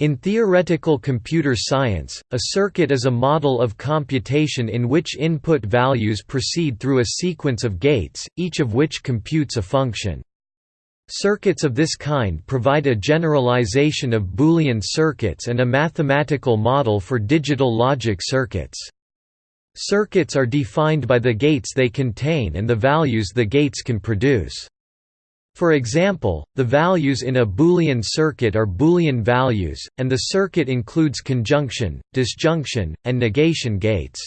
In theoretical computer science, a circuit is a model of computation in which input values proceed through a sequence of gates, each of which computes a function. Circuits of this kind provide a generalization of Boolean circuits and a mathematical model for digital logic circuits. Circuits are defined by the gates they contain and the values the gates can produce. For example, the values in a Boolean circuit are Boolean values, and the circuit includes conjunction, disjunction, and negation gates.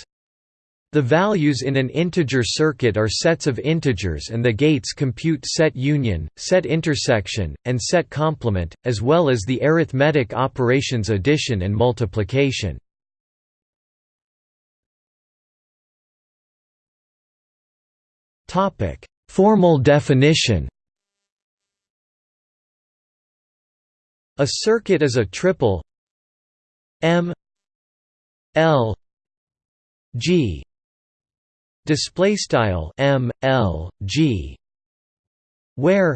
The values in an integer circuit are sets of integers and the gates compute set union, set intersection, and set complement, as well as the arithmetic operations addition and multiplication. Formal definition A circuit is a triple M L G. Display style M L G. Where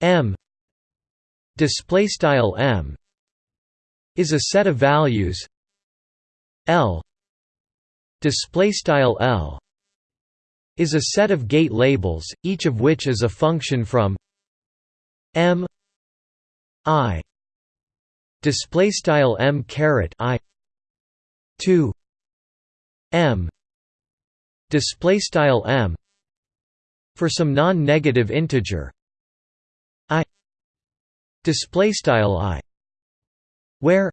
M display style M is a set of values L display style L is a set of gate labels each of which is a function from M i. Display style m caret i. To m. Display style m. For some non-negative integer. I. Display style i. Where.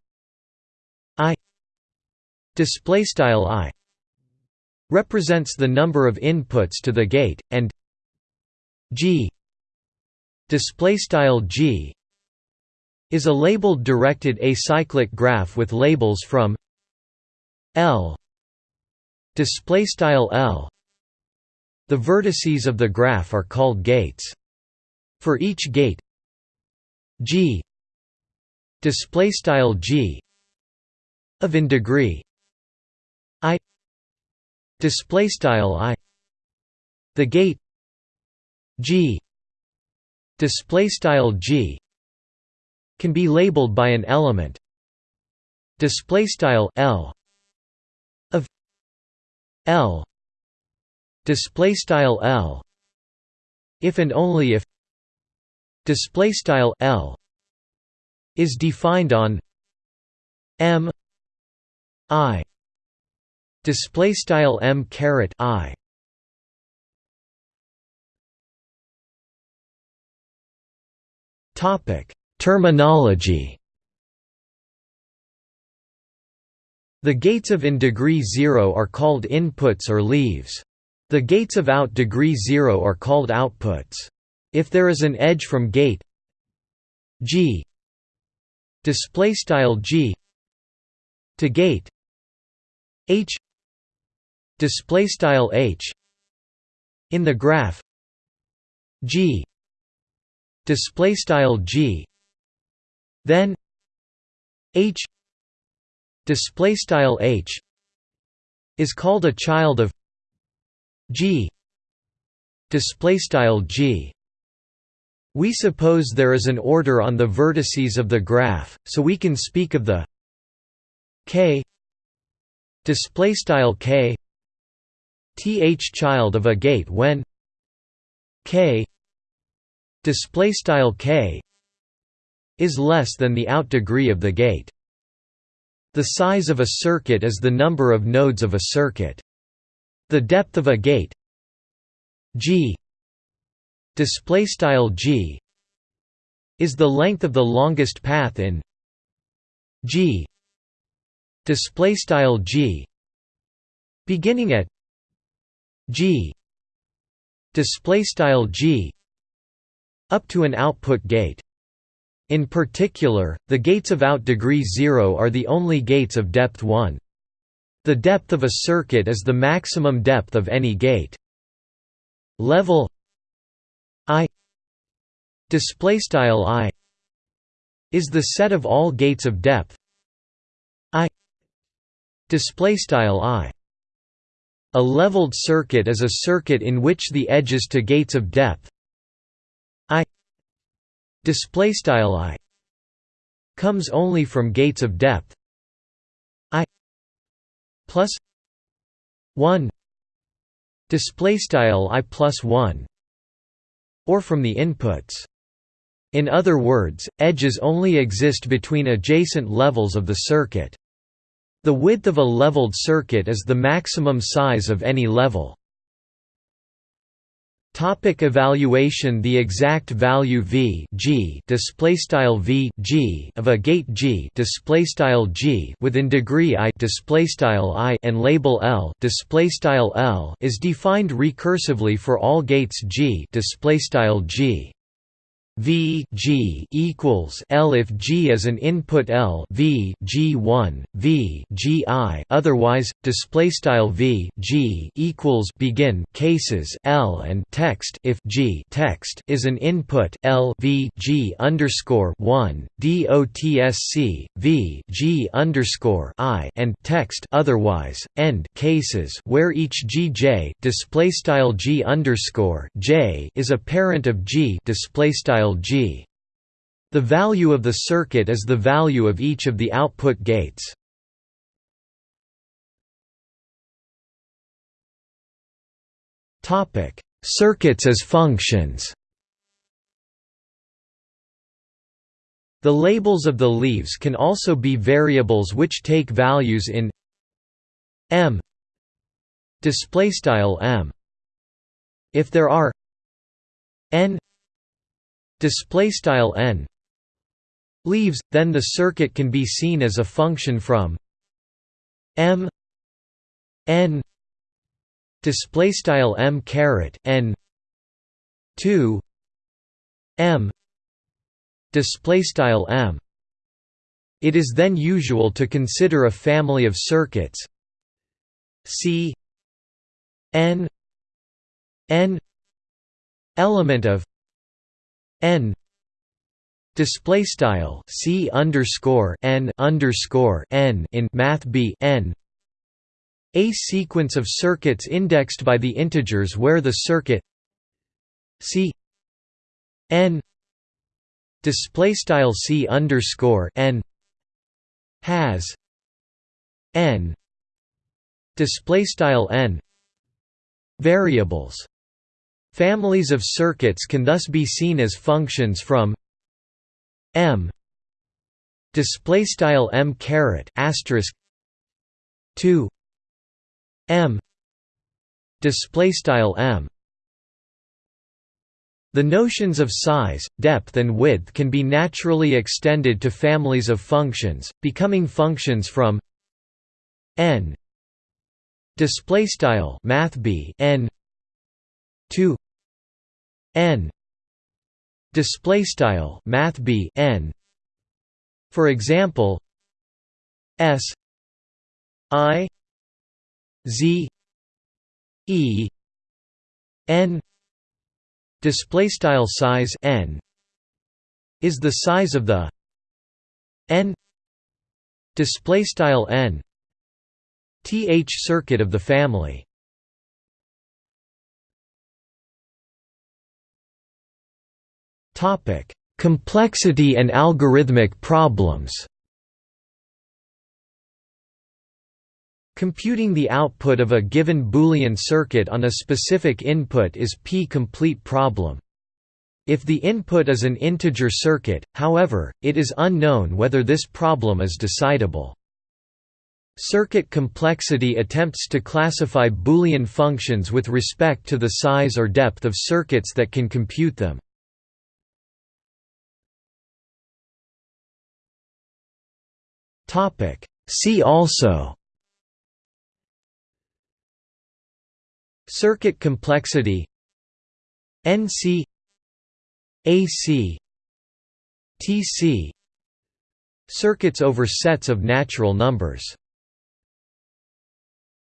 I. Display style i. Represents the number of inputs to the gate and g. Display style g is a labeled directed acyclic graph with labels from L. Display style L. The vertices of the graph are called gates. For each gate G. Display style G. Of in degree I. Display style I. The gate G. Display style G can be labeled by an element. Display style L. Of L. Display style L. If and only if display style L. is defined on M I. Display style M caret I. Topic Terminology The gates of in degree 0 are called inputs or leaves. The gates of out degree 0 are called outputs. If there is an edge from gate G display style G to gate H display style H in the graph G display style G then H display style H is called a child of G display style G. We suppose there is an order on the vertices of the graph so we can speak of the K display style K th child of a gate when K display style K is less than the out degree of the gate. The size of a circuit is the number of nodes of a circuit. The depth of a gate g g is the length of the longest path in g display style g beginning at g display style g up to an output gate in particular, the gates of out degree 0 are the only gates of depth 1. The depth of a circuit is the maximum depth of any gate. Level I display style I is the set of all gates of depth I display style I a leveled circuit is a circuit in which the edges to gates of depth I display style i comes only from gates of depth. I plus 1 display style i plus 1 or from the inputs. In other words edges only exist between adjacent levels of the circuit. The width of a leveled circuit is the maximum size of any level Topic evaluation The exact value v g of a gate g g within degree i i and label l l is defined recursively for all gates g g V G equals L if G is an input L V G1 V G I otherwise display style V G equals begin cases L and text if G text is an input L V G underscore 1 DOTSC V G underscore I and text otherwise end cases where each GJ display style G underscore J is a parent of G display style G. The value of the circuit is the value of each of the output gates. Topic: Circuits as functions. The labels of the leaves can also be variables which take values in m display style m. If there are n display style n leaves then the circuit can be seen as a function from m n display style m caret n 2 m display style m. It is then usual to consider a family of circuits c n n element of n display style c underscore n underscore n in math b n. A sequence of circuits indexed by the integers where the circuit c n display style c underscore n has n display style n variables Families of circuits can thus be seen as functions from m. Display style m caret asterisk 2 m. Display style m. The notions of size, depth and width can be naturally extended to families of functions, becoming functions from n. Display style math n 2 n. Display style math b n. For example s. I. Z. E. N. Display style size n. Is the size of the n. Display style n. Th circuit of the family Complexity and algorithmic problems. Computing the output of a given Boolean circuit on a specific input is p-complete problem. If the input is an integer circuit, however, it is unknown whether this problem is decidable. Circuit complexity attempts to classify Boolean functions with respect to the size or depth of circuits that can compute them. Topic. See also. Circuit complexity. NC AC TC Circuits over sets of natural numbers